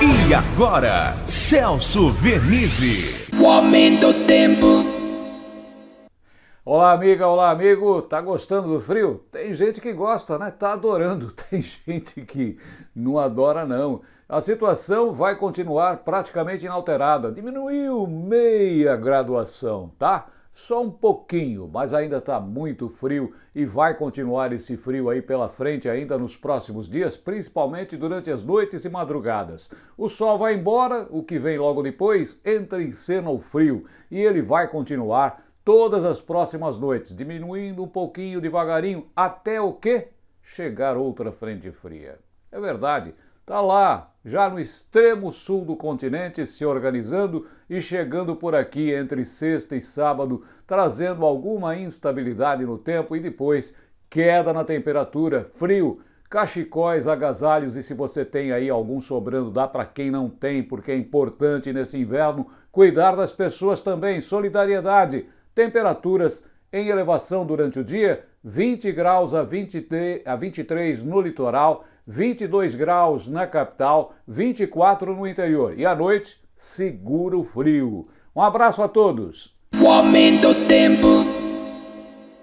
E agora, Celso Vernizzi. O aumento do tempo. Olá, amiga, olá, amigo. Tá gostando do frio? Tem gente que gosta, né? Tá adorando. Tem gente que não adora, não. A situação vai continuar praticamente inalterada. Diminuiu meia graduação, tá? Só um pouquinho, mas ainda está muito frio e vai continuar esse frio aí pela frente ainda nos próximos dias, principalmente durante as noites e madrugadas. O sol vai embora, o que vem logo depois entra em cena o frio e ele vai continuar todas as próximas noites, diminuindo um pouquinho devagarinho até o que? Chegar outra frente fria. É verdade, Está lá, já no extremo sul do continente, se organizando e chegando por aqui entre sexta e sábado, trazendo alguma instabilidade no tempo e depois queda na temperatura, frio, cachecóis, agasalhos e se você tem aí algum sobrando, dá para quem não tem, porque é importante nesse inverno cuidar das pessoas também, solidariedade, temperaturas em elevação durante o dia, 20 graus a, 23, a 23 no litoral, 22 graus na capital, 24 no interior. E à noite, segura o frio. Um abraço a todos. O aumento tempo.